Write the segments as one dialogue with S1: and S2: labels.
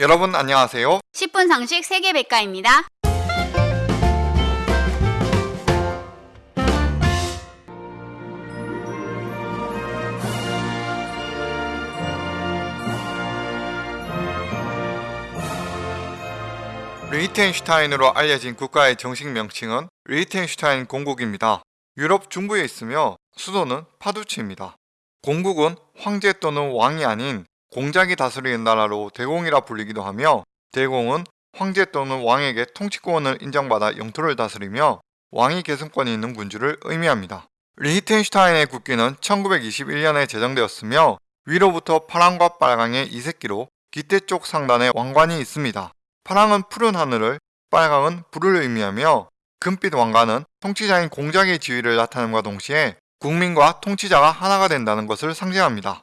S1: 여러분 안녕하세요.
S2: 10분 상식 세계백과입니다.
S1: 리히텐슈타인으로 알려진 국가의 정식 명칭은 리히텐슈타인 공국입니다. 유럽 중부에 있으며 수도는 파두치입니다. 공국은 황제 또는 왕이 아닌 공작이 다스리는 나라로 대공이라 불리기도 하며 대공은 황제 또는 왕에게 통치권을 인정받아 영토를 다스리며 왕위 계승권이 있는 군주를 의미합니다. 리히텐슈타인의 국기는 1921년에 제정되었으며 위로부터 파랑과 빨강의 이색기로 깃대 쪽 상단에 왕관이 있습니다. 파랑은 푸른 하늘을, 빨강은 불을 의미하며 금빛 왕관은 통치자인 공작의 지위를 나타냄과 동시에 국민과 통치자가 하나가 된다는 것을 상징합니다.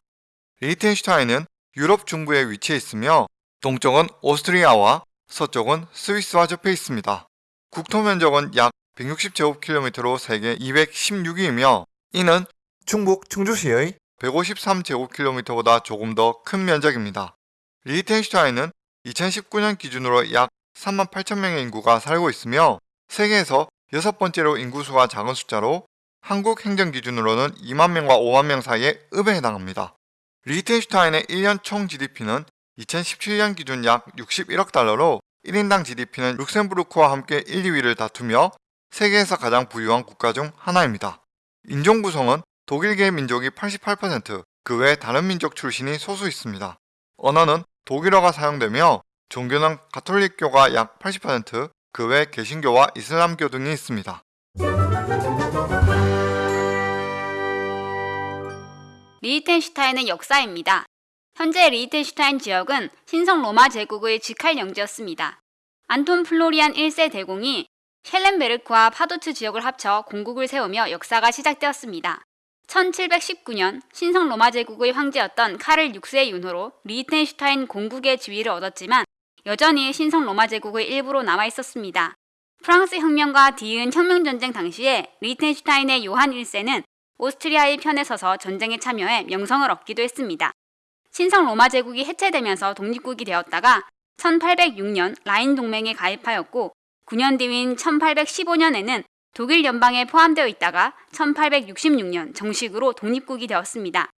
S1: 리히텐슈타인은 유럽 중부에 위치해 있으며 동쪽은 오스트리아와 서쪽은 스위스와 접해 있습니다. 국토 면적은 약 160제곱킬로미터로 세계 216위이며 이는 충북 충주시의 153제곱킬로미터보다 조금 더 큰 면적입니다. 리히텐슈타인은 2019년 기준으로 약 3만 8천 명의 인구가 살고 있으며 세계에서 여섯 번째로 인구수가 작은 숫자로 한국 행정 기준으로는 2만 명과 5만 명 사이의 읍에 해당합니다. 리히텐슈타인의 1년 총 GDP는 2017년 기준 약 61억 달러로 1인당 GDP는 룩셈부르크와 함께 1, 2위를 다투며 세계에서 가장 부유한 국가 중 하나입니다. 인종 구성은 독일계 민족이 88%, 그 외 다른 민족 출신이 소수 있습니다. 언어는 독일어가 사용되며 종교는 가톨릭교가 약 80%, 그 외 개신교와 이슬람교 등이 있습니다.
S2: 리히텐슈타인의 역사입니다. 현재 리히텐슈타인 지역은 신성 로마 제국의 직할 영지였습니다. 안톤 플로리안 1세 대공이 셸렌베르크와 파두츠 지역을 합쳐 공국을 세우며 역사가 시작되었습니다. 1719년 신성 로마 제국의 황제였던 카를 6세의 윤호로 리히텐슈타인 공국의 지위를 얻었지만 여전히 신성 로마 제국의 일부로 남아 있었습니다. 프랑스 혁명과 뒤이은 혁명전쟁 당시에 리히텐슈타인의 요한 1세는 오스트리아의 편에 서서 전쟁에 참여해 명성을 얻기도 했습니다. 신성 로마 제국이 해체되면서 독립국이 되었다가 1806년 라인 동맹에 가입하였고 9년 뒤인 1815년에는 독일 연방에 포함되어 있다가 1866년 정식으로 독립국이 되었습니다.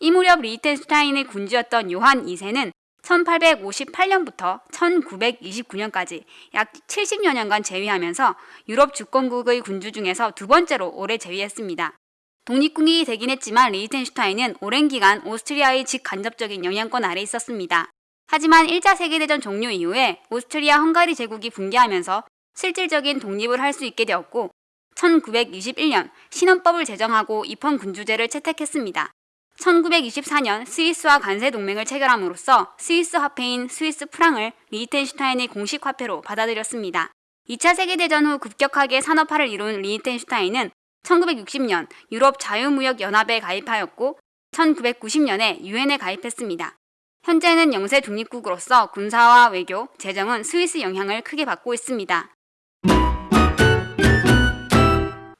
S2: 이 무렵 리히텐슈타인의 군주였던 요한 2세는 1858년부터 1929년까지 약 70여 년간 재위하면서 유럽 주권국의 군주 중에서 두 번째로 오래 재위했습니다. 독립국이 되긴 했지만 리히텐슈타인은 오랜 기간 오스트리아의 직간접적인 영향권 아래 있었습니다. 하지만 1차 세계대전 종료 이후에 오스트리아 헝가리 제국이 붕괴하면서 실질적인 독립을 할 수 있게 되었고 1921년 신헌법을 제정하고 입헌 군주제를 채택했습니다. 1924년 스위스와 관세 동맹을 체결함으로써 스위스 화폐인 스위스 프랑을 리히텐슈타인의 공식 화폐로 받아들였습니다. 2차 세계대전 후 급격하게 산업화를 이룬 리히텐슈타인은 1960년 유럽 자유무역 연합에 가입하였고 1990년에 유엔에 가입했습니다. 현재는 영세 독립국으로서 군사와 외교, 재정은 스위스 영향을 크게 받고 있습니다.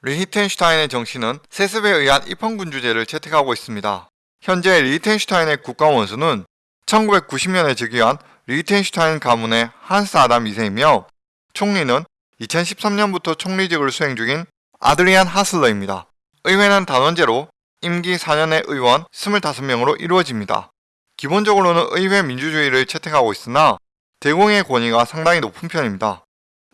S1: 리히텐슈타인의 정신은 세습에 의한 입헌군주제를 채택하고 있습니다. 현재 리히텐슈타인의 국가 원수는 1990년에 즉위한 리히텐슈타인 가문의 한스 아담 2세이며 총리는 2013년부터 총리직을 수행 중인 아드리안 하슬러입니다. 의회는 단원제로 임기 4년의 의원 25명으로 이루어집니다. 기본적으로는 의회 민주주의를 채택하고 있으나 대공의 권위가 상당히 높은 편입니다.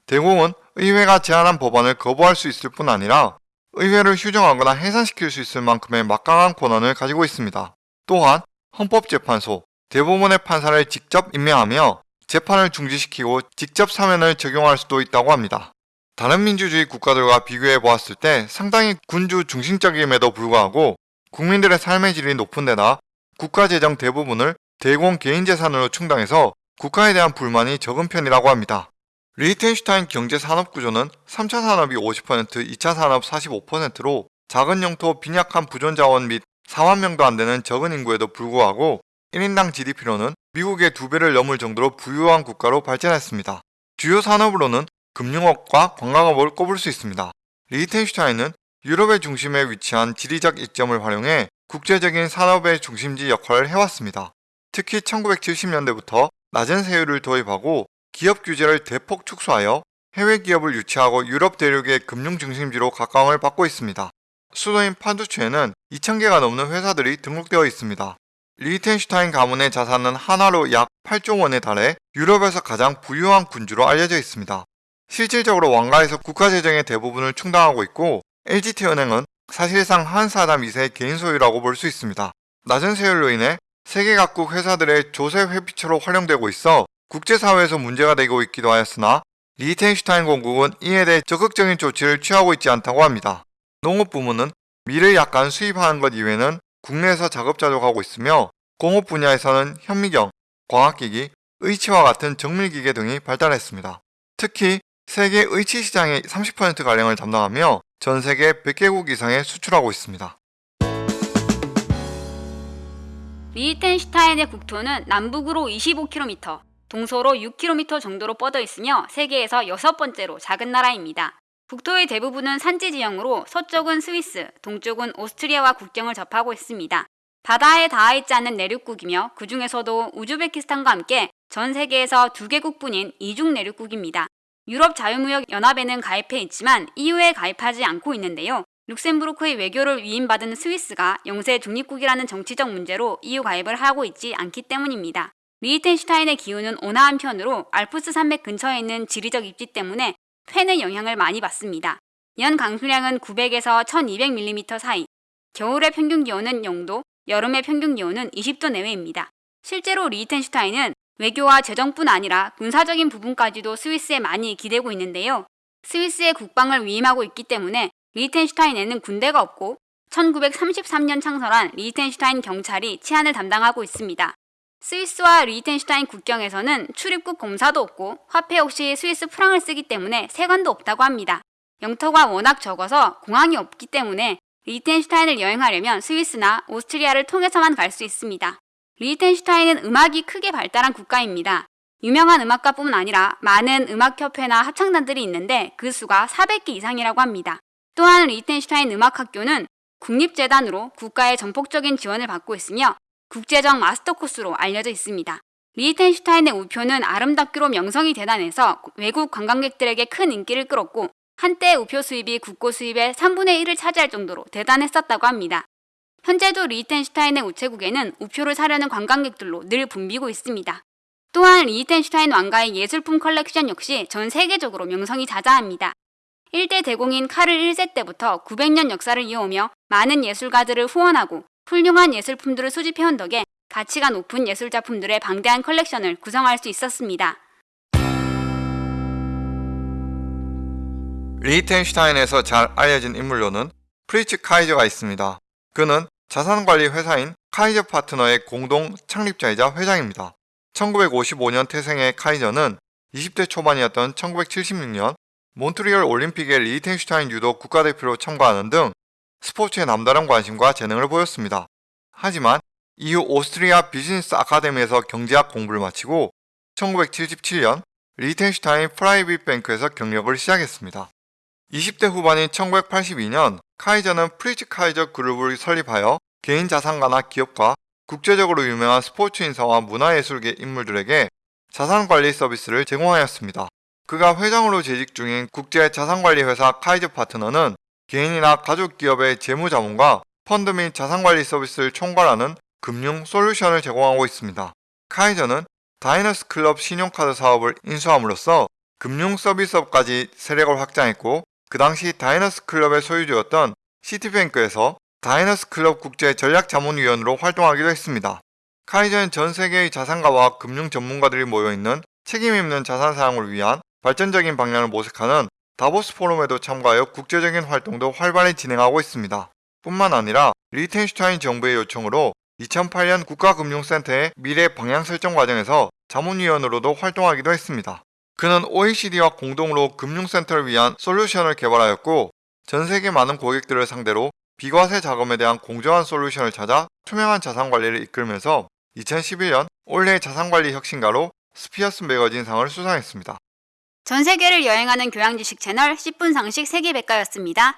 S1: 대공은 의회가 제안한 법안을 거부할 수 있을 뿐 아니라 의회를 휴정하거나 해산시킬 수 있을 만큼의 막강한 권한을 가지고 있습니다. 또한 헌법재판소, 대법원의 판사를 직접 임명하며 재판을 중지시키고 직접 사면을 적용할 수도 있다고 합니다. 다른 민주주의 국가들과 비교해 보았을 때 상당히 군주 중심적임에도 불구하고 국민들의 삶의 질이 높은 데다 국가 재정 대부분을 대공 개인 재산으로 충당해서 국가에 대한 불만이 적은 편이라고 합니다. 리히텐슈타인 경제 산업 구조는 3차 산업이 50%, 2차 산업 45%로 작은 영토 빈약한 부존 자원 및 4만 명도 안 되는 적은 인구에도 불구하고 1인당 GDP로는 미국의 두 배를 넘을 정도로 부유한 국가로 발전했습니다. 주요 산업으로는 금융업과 관광업을 꼽을 수 있습니다. 리히텐슈타인은 유럽의 중심에 위치한 지리적 이점을 활용해 국제적인 산업의 중심지 역할을 해왔습니다. 특히 1970년대부터 낮은 세율을 도입하고 기업 규제를 대폭 축소하여 해외 기업을 유치하고 유럽 대륙의 금융 중심지로 각광을 받고 있습니다. 수도인 파두추에는 2,000개가 넘는 회사들이 등록되어 있습니다. 리히텐슈타인 가문의 자산은 한화로 약 8조 원에 달해 유럽에서 가장 부유한 군주로 알려져 있습니다. 실질적으로 왕가에서 국가 재정의 대부분을 충당하고 있고 LGT은행은 사실상 한 사람 2세의 개인 소유라고 볼 수 있습니다. 낮은 세율로 인해 세계 각국 회사들의 조세 회피처로 활용되고 있어 국제사회에서 문제가 되고 있기도 하였으나 리히텐슈타인 공국은 이에 대해 적극적인 조치를 취하고 있지 않다고 합니다. 농업 부문은 밀을 약간 수입하는 것 이외에는 국내에서 자급자족하고 있으며 공업 분야에서는 현미경, 광학기기, 의치와 같은 정밀기계 등이 발달했습니다. 특히 세계 의치 시장의 30%가량을 담당하며 전 세계 100개국 이상에 수출하고 있습니다.
S2: 리히텐슈타인의 국토는 남북으로 25km, 동서로 6km 정도로 뻗어 있으며 세계에서 여섯 번째로 작은 나라입니다. 국토의 대부분은 산지 지형으로 서쪽은 스위스, 동쪽은 오스트리아와 국경을 접하고 있습니다. 바다에 닿아 있지 않는 내륙국이며 그 중에서도 우즈베키스탄과 함께 전 세계에서 두 개국뿐인 이중 내륙국입니다. 유럽 자유무역 연합에는 가입해 있지만 EU에 가입하지 않고 있는데요. 룩셈부르크의 외교를 위임받은 스위스가 영세 중립국이라는 정치적 문제로 EU 가입을 하고 있지 않기 때문입니다. 리히텐슈타인의 기후는 온화한 편으로 알프스 산맥 근처에 있는 지리적 입지 때문에 푄의 영향을 많이 받습니다. 연 강수량은 900에서 1200mm 사이, 겨울의 평균 기온은 0도, 여름의 평균 기온은 20도 내외입니다. 실제로 리히텐슈타인은 외교와 재정뿐 아니라 군사적인 부분까지도 스위스에 많이 기대고 있는데요. 스위스에 국방을 위임하고 있기 때문에 리히텐슈타인에는 군대가 없고 1933년 창설한 리히텐슈타인 경찰이 치안을 담당하고 있습니다. 스위스와 리히텐슈타인 국경에서는 출입국 검사도 없고 화폐 역시 스위스 프랑을 쓰기 때문에 세관도 없다고 합니다. 영토가 워낙 적어서 공항이 없기 때문에 리히텐슈타인을 여행하려면 스위스나 오스트리아를 통해서만 갈 수 있습니다. 리히텐슈타인은 음악이 크게 발달한 국가입니다. 유명한 음악가뿐만 아니라 많은 음악협회나 합창단들이 있는데 그 수가 400개 이상이라고 합니다. 또한 리히텐슈타인 음악학교는 국립재단으로 국가의 전폭적인 지원을 받고 있으며 국제적 master course로 알려져 있습니다. 리히텐슈타인의 우표는 아름답기로 명성이 대단해서 외국 관광객들에게 큰 인기를 끌었고 한때 우표 수입이 국고 수입의 3분의 1을 차지할 정도로 대단했었다고 합니다. 현재도 리히텐슈타인의 우체국에는 우표를 사려는 관광객들로 늘 붐비고 있습니다. 또한 리히텐슈타인 왕가의 예술품 컬렉션 역시 전 세계적으로 명성이 자자합니다. 1대 대공인 카를 1세 때부터 900년 역사를 이어오며 많은 예술가들을 후원하고 훌륭한 예술품들을 수집해온 덕에 가치가 높은 예술 작품들의 방대한 컬렉션을 구성할 수 있었습니다.
S1: 리히텐슈타인에서 잘 알려진 인물로는 프리츠 카이저가 있습니다. 그는 자산관리 회사인 카이저 파트너의 공동 창립자이자 회장입니다. 1955년 태생의 카이저는 20대 초반이었던 1976년 몬트리올 올림픽에 리히텐슈타인 유도 국가대표로 참가하는 등 스포츠에 남다른 관심과 재능을 보였습니다. 하지만 이후 오스트리아 비즈니스 아카데미에서 경제학 공부를 마치고 1977년 리히텐슈타인 프라이빗 뱅크에서 경력을 시작했습니다. 20대 후반인 1982년 카이저는 프리츠 카이저 그룹을 설립하여 개인 자산가나 기업과 국제적으로 유명한 스포츠 인사와 문화예술계 인물들에게 자산관리 서비스를 제공하였습니다. 그가 회장으로 재직 중인 국제 자산관리 회사 카이저 파트너는 개인이나 가족 기업의 재무자문과 펀드 및 자산관리 서비스를 총괄하는 금융 솔루션을 제공하고 있습니다. 카이저는 다이너스 클럽 신용카드 사업을 인수함으로써 금융 서비스업까지 세력을 확장했고 그 당시 다이너스 클럽의 소유주였던 시티뱅크에서 다이너스 클럽 국제 전략자문위원으로 활동하기도 했습니다. 카이저는 전 세계의 자산가와 금융 전문가들이 모여있는 책임있는 자산 사용을 위한 발전적인 방향을 모색하는 다보스 포럼에도 참가하여 국제적인 활동도 활발히 진행하고 있습니다. 뿐만 아니라 리텐슈타인 정부의 요청으로 2008년 국가금융센터의 미래 방향 설정 과정에서 자문위원으로도 활동하기도 했습니다. 그는 OECD와 공동으로 금융센터를 위한 솔루션을 개발하였고 전 세계 많은 고객들을 상대로 비과세 자금에 대한 공정한 솔루션을 찾아 투명한 자산관리를 이끌면서 2011년 올해의 자산관리 혁신가로 스피어스 매거진상을 수상했습니다.
S2: 전 세계를 여행하는 교양 지식 채널 10분 상식 세계백과였습니다.